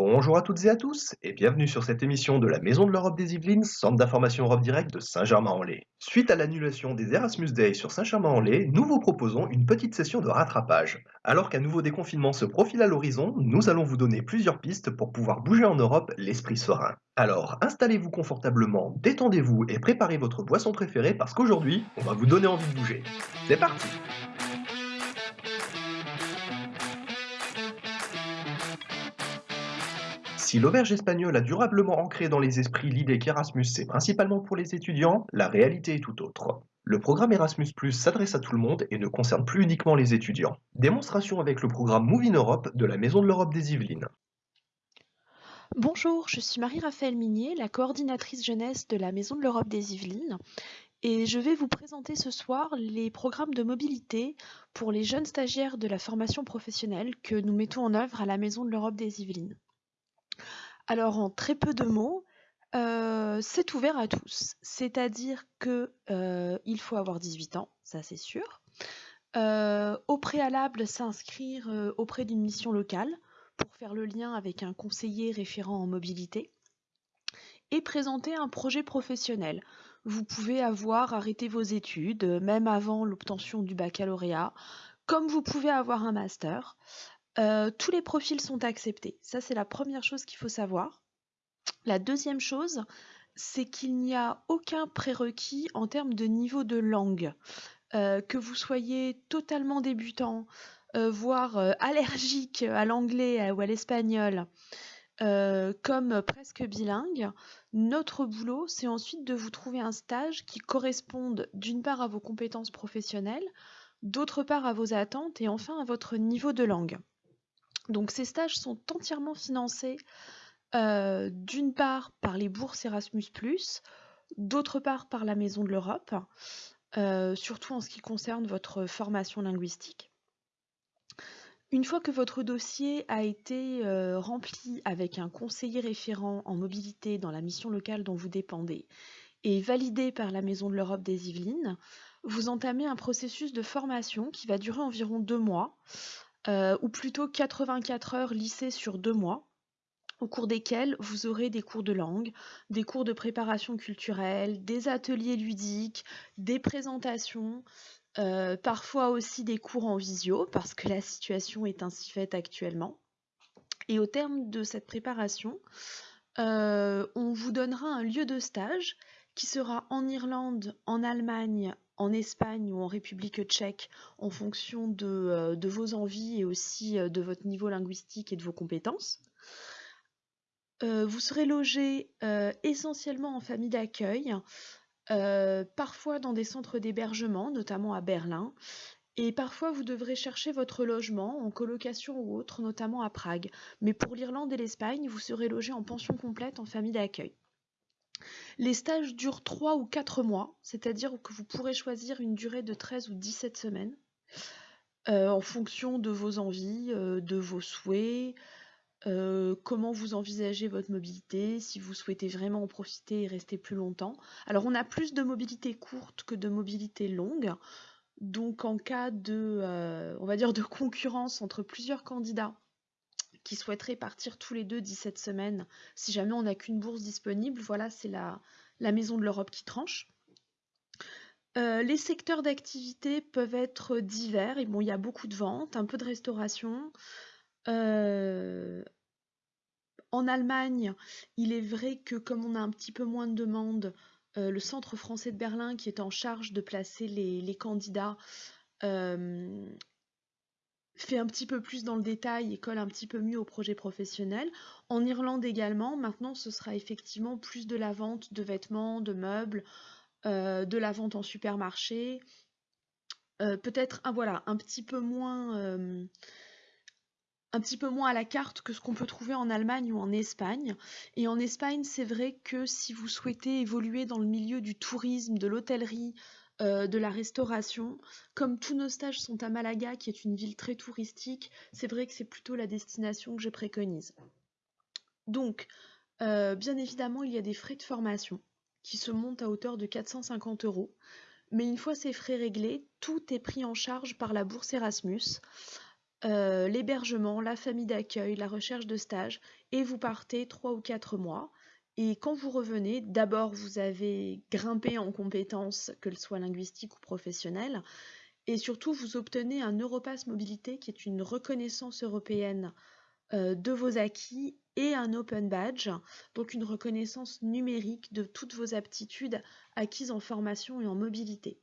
Bonjour à toutes et à tous et bienvenue sur cette émission de la Maison de l'Europe des Yvelines, centre d'information Europe Direct de Saint-Germain-en-Laye. Suite à l'annulation des Erasmus Day sur Saint-Germain-en-Laye, nous vous proposons une petite session de rattrapage. Alors qu'un nouveau déconfinement se profile à l'horizon, nous allons vous donner plusieurs pistes pour pouvoir bouger en Europe l'esprit serein. Alors installez-vous confortablement, détendez-vous et préparez votre boisson préférée parce qu'aujourd'hui, on va vous donner envie de bouger. C'est parti Si l'auberge espagnole a durablement ancré dans les esprits l'idée qu'Erasmus c'est principalement pour les étudiants, la réalité est tout autre. Le programme Erasmus s'adresse à tout le monde et ne concerne plus uniquement les étudiants. Démonstration avec le programme Move in Europe de la Maison de l'Europe des Yvelines. Bonjour, je suis Marie-Raphaël Minier, la coordinatrice jeunesse de la Maison de l'Europe des Yvelines, et je vais vous présenter ce soir les programmes de mobilité pour les jeunes stagiaires de la formation professionnelle que nous mettons en œuvre à la Maison de l'Europe des Yvelines. Alors en très peu de mots, euh, c'est ouvert à tous. C'est-à-dire que euh, il faut avoir 18 ans, ça c'est sûr. Euh, au préalable, s'inscrire auprès d'une mission locale pour faire le lien avec un conseiller référent en mobilité et présenter un projet professionnel. Vous pouvez avoir arrêté vos études, même avant l'obtention du baccalauréat, comme vous pouvez avoir un master. Euh, tous les profils sont acceptés. Ça, c'est la première chose qu'il faut savoir. La deuxième chose, c'est qu'il n'y a aucun prérequis en termes de niveau de langue. Euh, que vous soyez totalement débutant, euh, voire allergique à l'anglais ou à l'espagnol, comme presque bilingue, notre boulot, c'est ensuite de vous trouver un stage qui corresponde d'une part à vos compétences professionnelles, d'autre part à vos attentes et enfin à votre niveau de langue. Donc ces stages sont entièrement financés euh, d'une part par les bourses Erasmus, d'autre part par la Maison de l'Europe, euh, surtout en ce qui concerne votre formation linguistique. Une fois que votre dossier a été euh, rempli avec un conseiller référent en mobilité dans la mission locale dont vous dépendez et validé par la Maison de l'Europe des Yvelines, vous entamez un processus de formation qui va durer environ deux mois euh, ou plutôt 84 heures lycée sur deux mois, au cours desquels vous aurez des cours de langue, des cours de préparation culturelle, des ateliers ludiques, des présentations, euh, parfois aussi des cours en visio, parce que la situation est ainsi faite actuellement. Et au terme de cette préparation, euh, on vous donnera un lieu de stage qui sera en Irlande, en Allemagne, en Espagne ou en République tchèque en fonction de, euh, vos envies et aussi euh, de votre niveau linguistique et de vos compétences. Euh, vous serez logé essentiellement en famille d'accueil, parfois dans des centres d'hébergement, notamment à Berlin, et parfois vous devrez chercher votre logement en colocation ou autre, notamment à Prague. Mais pour l'Irlande et l'Espagne, vous serez logé en pension complète en famille d'accueil. Les stages durent 3 ou 4 mois, c'est-à-dire que vous pourrez choisir une durée de 13 ou 17 semaines euh, en fonction de vos envies, euh, de vos souhaits, euh, comment vous envisagez votre mobilité, si vous souhaitez vraiment en profiter et rester plus longtemps. Alors on a plus de mobilité courte que de mobilité longue. Donc en cas de concurrence entre plusieurs candidats qui souhaiteraient partir tous les deux 17 semaines, si jamais on n'a qu'une bourse disponible, voilà, c'est la, la Maison de l'Europe qui tranche. Euh, les secteurs d'activité peuvent être divers, et bon, il y a beaucoup de ventes, un peu de restauration. Euh, en Allemagne, il est vrai que comme on a un petit peu moins de demandes, euh, le Centre français de Berlin, qui est en charge de placer les, les candidats, fait un petit peu plus dans le détail et colle un petit peu mieux au projet professionnel. En Irlande également, maintenant ce sera effectivement plus de la vente de vêtements, de meubles, euh, de la vente en supermarché. Euh, peut-être un, voilà, un petit peu moins euh, un petit peu moins à la carte que ce qu'on peut trouver en Allemagne ou en Espagne. Et en Espagne, c'est vrai que si vous souhaitez évoluer dans le milieu du tourisme, de l'hôtellerie, euh, de la restauration. Comme tous nos stages sont à Malaga, qui est une ville très touristique, c'est vrai que c'est plutôt la destination que je préconise. Donc, euh, bien évidemment, il y a des frais de formation qui se montent à hauteur de 450 euros. Mais une fois ces frais réglés, tout est pris en charge par la bourse Erasmus. euh, l'hébergement, la famille d'accueil, la recherche de stage, et vous partez trois ou quatre mois. Et quand vous revenez, d'abord vous avez grimpé en compétences, qu'elles soient linguistiques ou professionnelles, et surtout vous obtenez un Europass Mobilité qui est une reconnaissance européenne euh, de vos acquis et un Open Badge, donc une reconnaissance numérique de toutes vos aptitudes acquises en formation et en mobilité.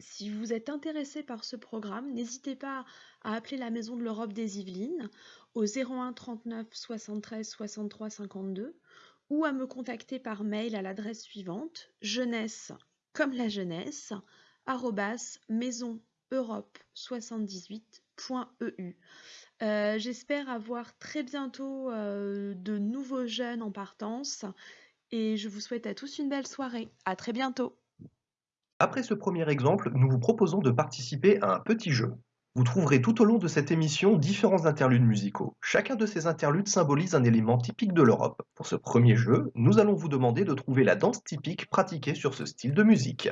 Si vous êtes intéressé par ce programme, n'hésitez pas à appeler la Maison de l'Europe des Yvelines au 01 39 73 63 52 ou à me contacter par mail à l'adresse suivante jeunesse comme la jeunesse maison europe 78.eu. Euh, j'espère avoir très bientôt euh, de nouveaux jeunes en partance et je vous souhaite à tous une belle soirée. À très bientôt. Après ce premier exemple, nous vous proposons de participer à un petit jeu. Vous trouverez tout au long de cette émission différents interludes musicaux. Chacun de ces interludes symbolise un élément typique de l'Europe. Pour ce premier jeu, nous allons vous demander de trouver la danse typique pratiquée sur ce style de musique.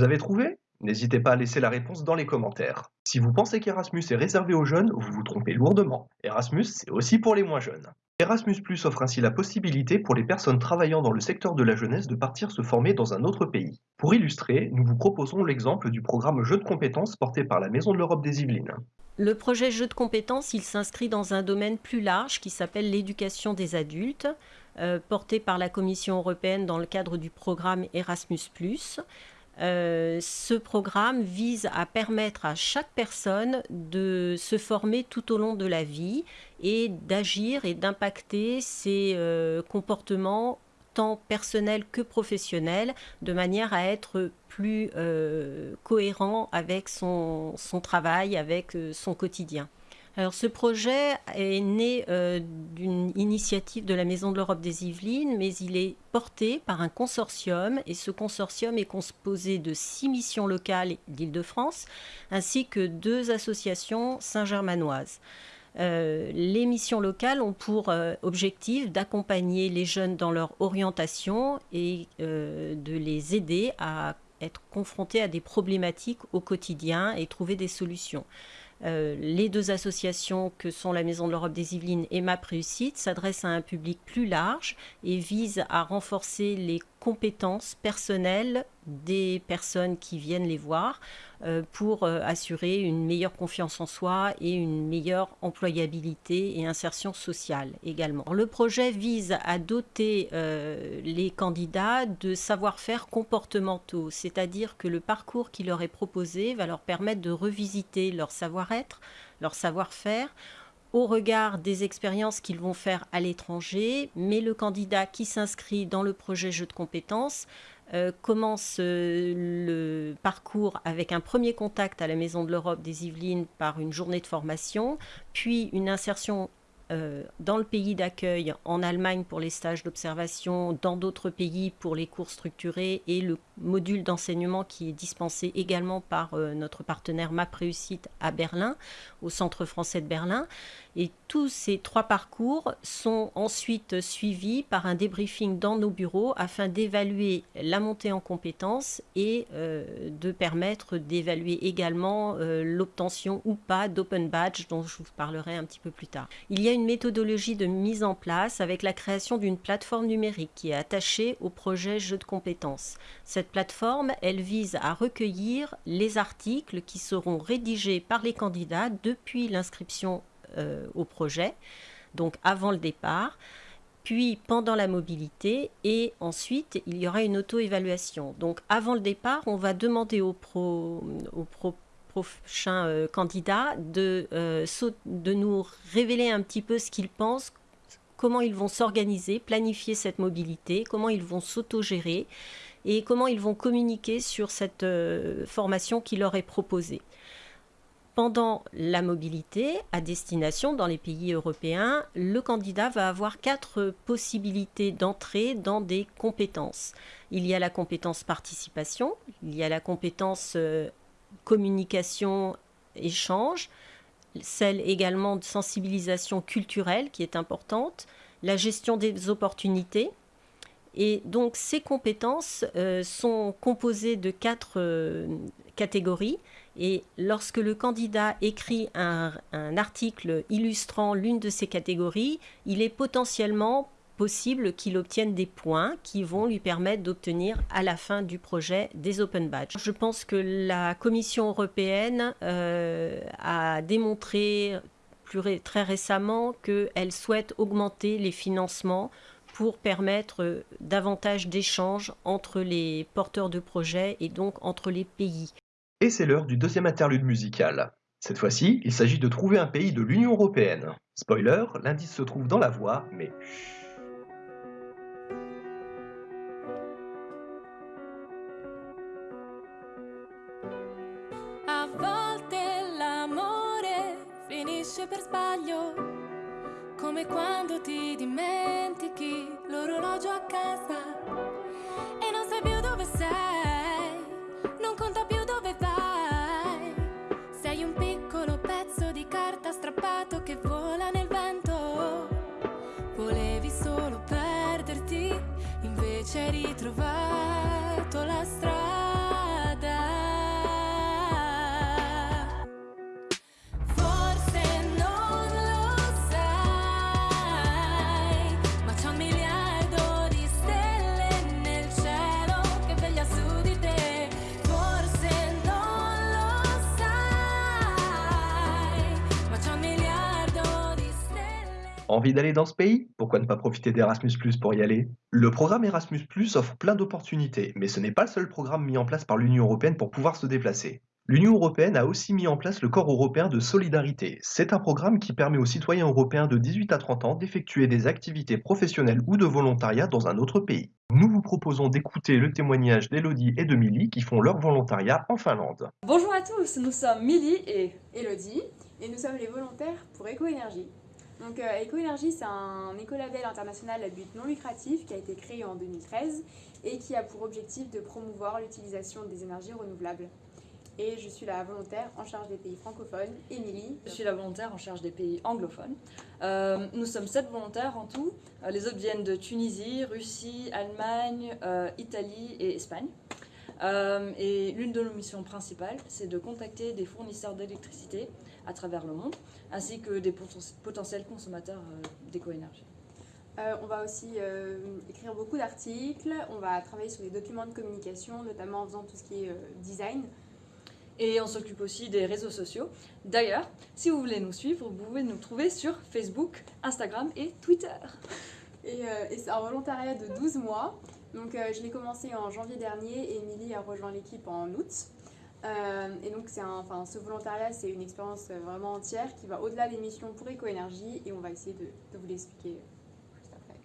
Vous avez trouvé N'hésitez pas à laisser la réponse dans les commentaires. Si vous pensez qu'Erasmus est réservé aux jeunes, vous vous trompez lourdement. Erasmus, c'est aussi pour les moins jeunes. Erasmus Plus offre ainsi la possibilité pour les personnes travaillant dans le secteur de la jeunesse de partir se former dans un autre pays. Pour illustrer, nous vous proposons l'exemple du programme Jeux de compétences porté par la Maison de l'Europe des Yvelines. Le projet Jeux de compétences, il s'inscrit dans un domaine plus large qui s'appelle l'éducation des adultes, euh, porté par la Commission européenne dans le cadre du programme Erasmus ⁇ ce programme vise à permettre à chaque personne de se former tout au long de la vie et d'agir et d'impacter ses euh, comportements tant personnels que professionnels de manière à être plus euh, cohérent avec son travail, avec son quotidien. Alors ce projet est né euh, d'une initiative de la Maison de l'Europe des Yvelines, mais il est porté par un consortium et ce consortium est composé de six missions locales d'Île-de-France ainsi que deux associations saint-germanoises. Euh, les missions locales ont pour euh, objectif d'accompagner les jeunes dans leur orientation et de les aider à être confrontés à des problématiques au quotidien et trouver des solutions. Euh, les deux associations que sont la Maison de l'Europe des Yvelines et MAP Réussite s'adressent à un public plus large et visent à renforcer les compétences personnelles des personnes qui viennent les voir euh, pour euh, assurer une meilleure confiance en soi et une meilleure employabilité et insertion sociale également. Le projet vise à doter euh, les candidats de savoir-faire comportementaux, c'est-à-dire que le parcours qui leur est proposé va leur permettre de revisiter leur savoir-être, leur savoir-faire au regard des expériences qu'ils vont faire à l'étranger, mais le candidat qui s'inscrit dans le projet jeu de compétences euh, commence euh, le parcours avec un premier contact à la Maison de l'Europe des Yvelines par une journée de formation, puis une insertion euh, dans le pays d'accueil, en Allemagne pour les stages d'observation, dans d'autres pays pour les cours structurés et le module d'enseignement qui est dispensé également par notre partenaire MAP Réussite à Berlin, au Centre français de Berlin. Et tous ces trois parcours sont ensuite suivis par un débriefing dans nos bureaux afin d'évaluer la montée en compétences et euh, de permettre d'évaluer également euh, l'obtention ou pas d'open badge dont je vous parlerai un petit peu plus tard. Il y a une méthodologie de mise en place avec la création d'une plateforme numérique qui est attachée au projet jeu de compétences. Cette plateforme, elle vise à recueillir les articles qui seront rédigés par les candidats depuis l'inscription au projet, donc avant le départ puis pendant la mobilité et ensuite il y aura une auto-évaluation. Donc avant le départ, on va demander aux, pro, prochains euh, candidats de, euh, de nous révéler un petit peu ce qu'ils pensent, comment ils vont s'organiser, planifier cette mobilité, comment ils vont s'autogérer et comment ils vont communiquer sur cette euh, formation qui leur est proposée pendant la mobilité à destination dans les pays européens, le candidat va avoir quatre possibilités d'entrée dans des compétences. Il y a la compétence participation, il y a la compétence communication, échange, celle également de sensibilisation culturelle qui est importante, la gestion des opportunités. Et donc ces compétences euh, sont composées de quatre euh, catégories et lorsque le candidat écrit un, article illustrant l'une de ces catégories, il est potentiellement possible qu'il obtienne des points qui vont lui permettre d'obtenir à la fin du projet des open badges. Je pense que la Commission européenne euh, a démontré très récemment qu'elle souhaite augmenter les financements pour permettre davantage d'échanges entre les porteurs de projets et donc entre les pays. Et c'est l'heure du deuxième interlude musical. Cette fois-ci, il s'agit de trouver un pays de l'Union Européenne. Spoiler, l'indice se trouve dans la voix, mais per sbaglio, come quando ti dimentichi l'orologio a casa e non sai più dove sei, non conta più dove vai. Sei un piccolo pezzo di carta strappato che vola nel vento. Volevi solo perderti, invece hai Envie d'aller dans ce pays? Pourquoi ne pas profiter d'Erasmus pour y aller? Le programme Erasmus offre plein d'opportunités, mais ce n'est pas le seul programme mis en place par l'Union européenne pour pouvoir se déplacer. L'Union européenne a aussi mis en place le Corps européen de solidarité. C'est un programme qui permet aux citoyens européens de 18 à 30 ans d'effectuer des activités professionnelles ou de volontariat dans un autre pays. Nous vous proposons d'écouter le témoignage d'Elodie et de Milly qui font leur volontariat en Finlande. Bonjour à tous, nous sommes Milly et Elodie et nous sommes les volontaires pour Écoénergie. Donc euh, Écoénergie, c'est un écolabel international à but non lucratif qui a été créé en 2013 et qui a pour objectif de promouvoir l'utilisation des énergies renouvelables. Et je suis la volontaire en charge des pays francophones, Émilie. je suis la volontaire en charge des pays anglophones. Euh, nous sommes sept volontaires en tout. Euh, les autres viennent de Tunisie, Russie, Allemagne, euh, Italie et Espagne. Euh, et l'une de nos missions principales, c'est de contacter des fournisseurs d'électricité à travers le monde, ainsi que des poten- potentiels consommateurs euh, d'éco-énergie. Euh, on va aussi euh, écrire beaucoup d'articles, on va travailler sur des documents de communication, notamment en faisant tout ce qui est euh, design. Et on s'occupe aussi des réseaux sociaux. D'ailleurs, si vous voulez nous suivre, vous pouvez nous trouver sur Facebook, Instagram et Twitter. Et, et c'est un volontariat de 12 mois. Donc je l'ai commencé en janvier dernier et Émilie a rejoint l'équipe en août. Euh, et donc c'est un, enfin, ce volontariat, c'est une expérience euh, vraiment entière qui va au-delà des missions pour Écoénergie et on va essayer de, de vous l'expliquer euh, juste après.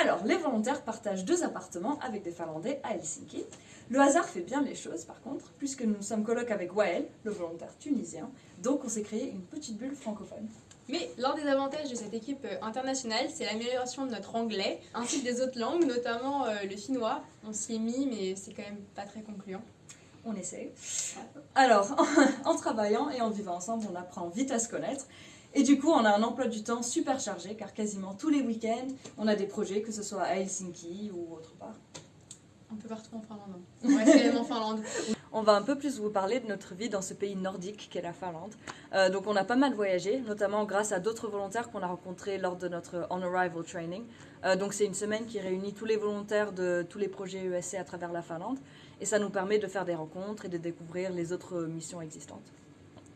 Alors, les volontaires partagent deux appartements avec des Finlandais à Helsinki. Le hasard fait bien les choses, par contre, puisque nous sommes coloc avec Wael, le volontaire tunisien. Donc, on s'est créé une petite bulle francophone. Mais l'un des avantages de cette équipe internationale, c'est l'amélioration de notre anglais, ainsi que des autres langues, notamment euh, le finnois. On s'y est mis, mais c'est quand même pas très concluant. On essaye. Alors, en travaillant et en vivant ensemble, on apprend vite à se connaître. Et du coup, on a un emploi du temps super chargé, car quasiment tous les week-ends, on a des projets, que ce soit à Helsinki ou autre part. Un peu partout en Finlande. On reste quand même en Finlande. On va un peu plus vous parler de notre vie dans ce pays nordique qu'est la Finlande. Euh, donc on a pas mal voyagé, notamment grâce à d'autres volontaires qu'on a rencontrés lors de notre On Arrival Training. Euh, donc c'est une semaine qui réunit tous les volontaires de tous les projets ESC à travers la Finlande. Et ça nous permet de faire des rencontres et de découvrir les autres missions existantes.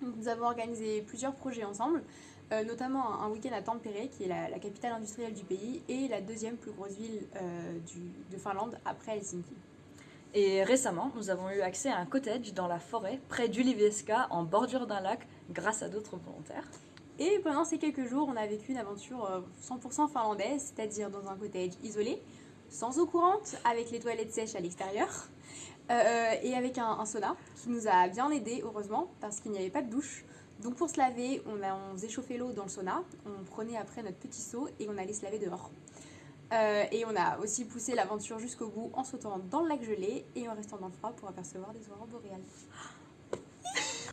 Nous avons organisé plusieurs projets ensemble. euh, notamment un, week-end à Tampere, qui est la, capitale industrielle du pays, et la deuxième plus grosse ville euh, de Finlande après Helsinki. Et récemment, nous avons eu accès à un cottage dans la forêt, près d'Ulivieska, en bordure d'un lac, grâce à d'autres volontaires. Et pendant ces quelques jours, on a vécu une aventure 100% euh, finlandaise, c'est-à-dire dans un cottage isolé, sans eau courante, avec les toilettes sèches à l'extérieur, et avec un, sauna qui nous a bien aidé, heureusement, parce qu'il n'y avait pas de douche. Donc pour se laver, on, a, on faisait chauffer l'eau dans le sauna, on prenait après notre petit seau et on allait se laver dehors. Euh, et on a aussi poussé l'aventure jusqu'au bout en sautant dans le lac gelé et en restant dans le froid pour apercevoir les aurores boréales.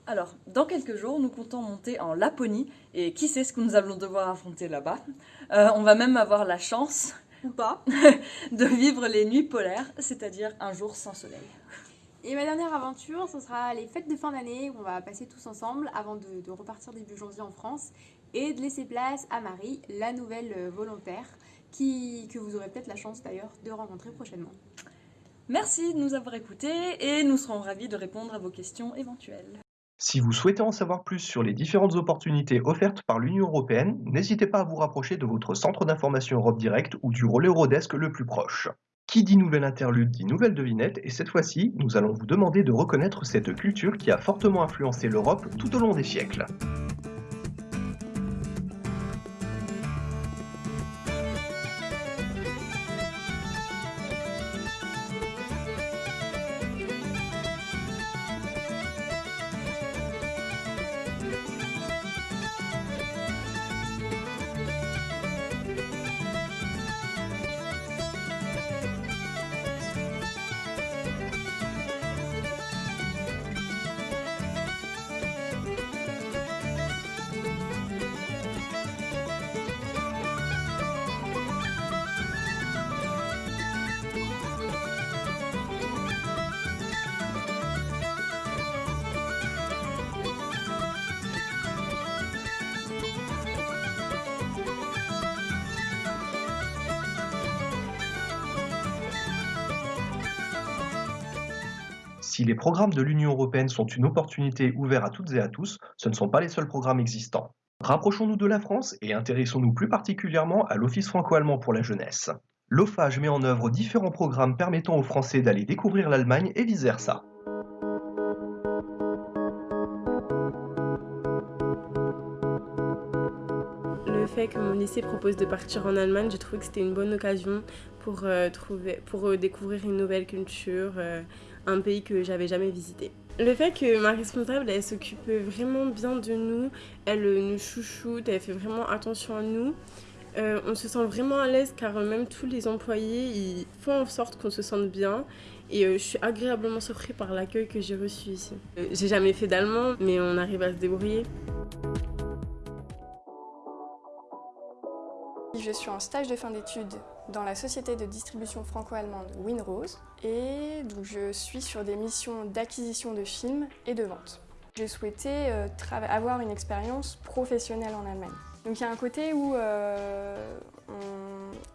Alors, dans quelques jours, nous comptons monter en Laponie et qui sait ce que nous allons devoir affronter là-bas? Euh, on va même avoir la chance, ou pas, de vivre les nuits polaires, c'est-à-dire un jour sans soleil. Et ma dernière aventure, ce sera les fêtes de fin d'année où on va passer tous ensemble avant de, repartir début janvier en France et de laisser place à Marie, la nouvelle euh, volontaire, qui, que vous aurez peut-être la chance d'ailleurs de rencontrer prochainement. Merci de nous avoir écoutés et nous serons ravis de répondre à vos questions éventuelles. Si vous souhaitez en savoir plus sur les différentes opportunités offertes par l'Union européenne, n'hésitez pas à vous rapprocher de votre centre d'information Europe Direct ou du relais Eurodesk le plus proche. Qui dit nouvelle interlude dit nouvelle devinette, et cette fois-ci, nous allons vous demander de reconnaître cette culture qui a fortement influencé l'Europe tout au long des siècles. Si les programmes de l'Union européenne sont une opportunité ouverte à toutes et à tous, ce ne sont pas les seuls programmes existants. Rapprochons-nous de la France et intéressons-nous plus particulièrement à l'Office franco-allemand pour la jeunesse. L'OFAGE met en œuvre différents programmes permettant aux Français d'aller découvrir l'Allemagne et vice-versa. Fait que mon lycée propose de partir en Allemagne, j'ai trouvé que c'était une bonne occasion pour, euh, trouver, pour euh, découvrir une nouvelle culture, euh, un pays que j'avais jamais visité. Le fait que ma responsable, elle s'occupe vraiment bien de nous, elle nous chouchoute, elle fait vraiment attention à nous. On se sent vraiment à l'aise car même tous les employés ils font en sorte qu'on se sente bien et je suis agréablement surpris par l'accueil que j'ai reçu ici. J'ai jamais fait d'allemand mais on arrive à se débrouiller. Je suis en stage de fin d'études dans la société de distribution franco-allemande Winrose et je suis sur des missions d'acquisition de films et de vente. J'ai souhaité euh, avoir une expérience professionnelle en Allemagne. Donc il y a un côté où euh,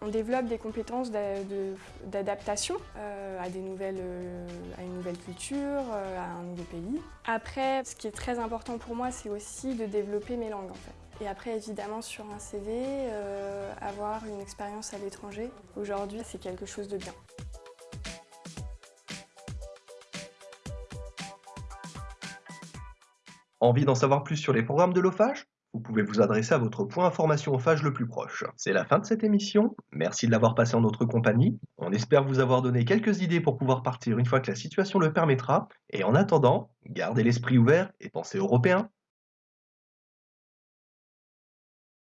on, développe des compétences d'adaptation euh, à, à une nouvelle culture, à un nouveau pays. Après, ce qui est très important pour moi, c'est aussi de développer mes langues en fait. Et après, évidemment, sur un CV, euh, avoir une expérience à l'étranger, aujourd'hui, c'est quelque chose de bien. Envie d'en savoir plus sur les programmes de l'OFAGE Vous pouvez vous adresser à votre point information OFAGE le plus proche. C'est la fin de cette émission. Merci de l'avoir passé en notre compagnie. On espère vous avoir donné quelques idées pour pouvoir partir une fois que la situation le permettra. Et en attendant, gardez l'esprit ouvert et pensez européen.